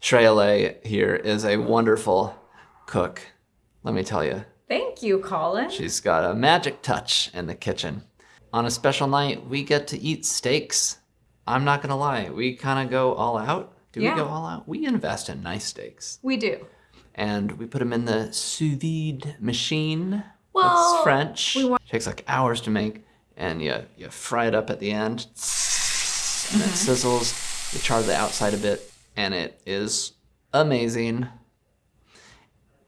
Shreya Lay here is a wonderful cook. Let me tell you, Thank you, Colin. she's got a magic touch in the kitchen. On a special night, we get to eat steaks. I'm not gonna lie, we kind of go all out. Do Yeah. we go all out? We invest in nice steaks. We do. and we put them in the sous vide machine. Well, That's French. we want- Takes like hours to make, and you you fry it up at the end, and it mm-hmm. sizzles. You char the outside a bit, and it is amazing.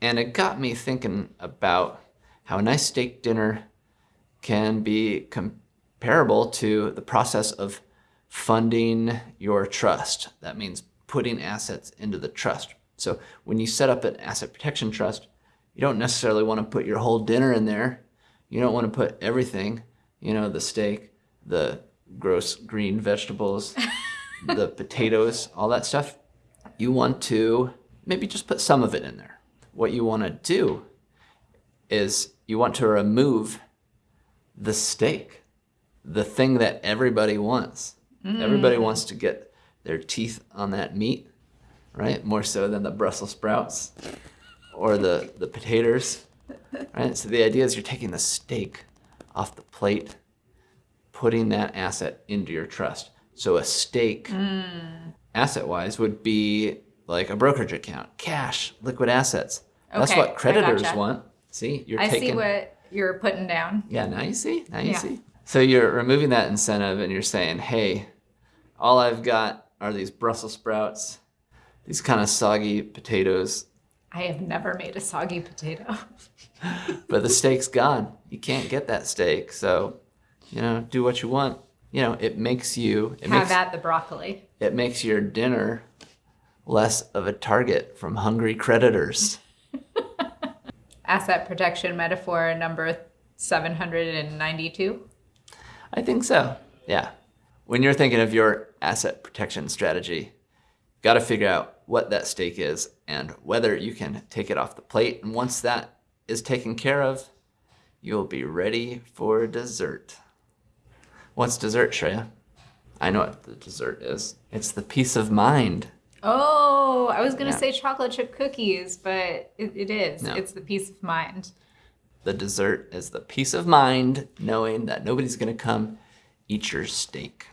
And it got me thinking about how a nice steak dinner can be comparable to the process of funding your trust. That means putting assets into the trust. So when you set up an asset protection trust, you don't necessarily want to put your whole dinner in there. You don't want to put everything, you know, the steak, the gross green vegetables, the potatoes, all that stuff. You want to maybe just put some of it in there. What you want to do is you want to remove the steak, the thing that everybody wants. Everybody mm. wants to get their teeth on that meat, right? More so than the Brussels sprouts or the, the potatoes, right? So the idea is you're taking the steak off the plate, putting that asset into your trust. So a steak, asset wise, would be like a brokerage account, cash, liquid assets. That's Okay, I what creditors gotcha. want. See, you're I taking. see what you're putting down. Yeah, now you see. Now you Yeah. see. So you're removing that incentive and you're saying, hey, all I've got are these Brussels sprouts, these kind of soggy potatoes, I have never made a soggy potato. but the steak's gone. You can't get that steak. So, you know, do what you want. You know, it makes you it Have makes at the broccoli. it makes your dinner less of a target from hungry creditors. Asset protection metaphor number 792. I think so. Yeah. When you're thinking of your asset protection strategy, got to figure out what that steak is and whether you can take it off the plate. And once that is taken care of, you'll be ready for dessert. What's dessert, Shreya? I know what the dessert is. It's the peace of mind. Oh, I was going to Yeah. say chocolate chip cookies, but it, it is. No. It's the peace of mind. The dessert is the peace of mind knowing that nobody's going to come eat your steak.